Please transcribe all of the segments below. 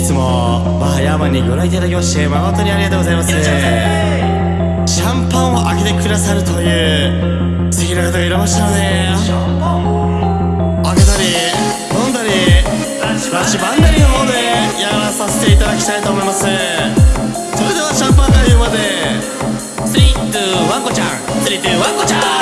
日もバーヤーマンにご覧いただきまして誠にありがとうございます。シャンパンを開けてくださるという素敵な方がいらましたので開けたり飲んだりラッシュバンダリの方でやらさせていただきたいと思います。それではシャンパンが言うまで。3、2、ワンコちゃん。3、2、ワンコちゃん。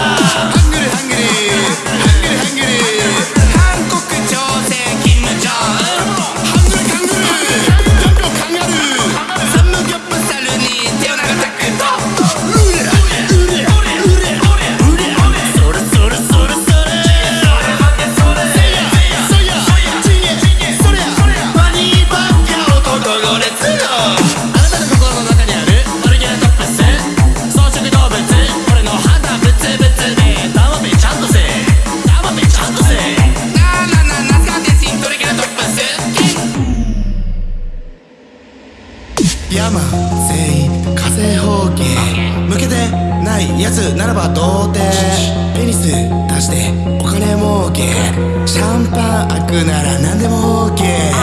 山全員火星方形。向けてないやつならば童貞。ペニス出してお金儲け。シャンパン開くなら何でも OK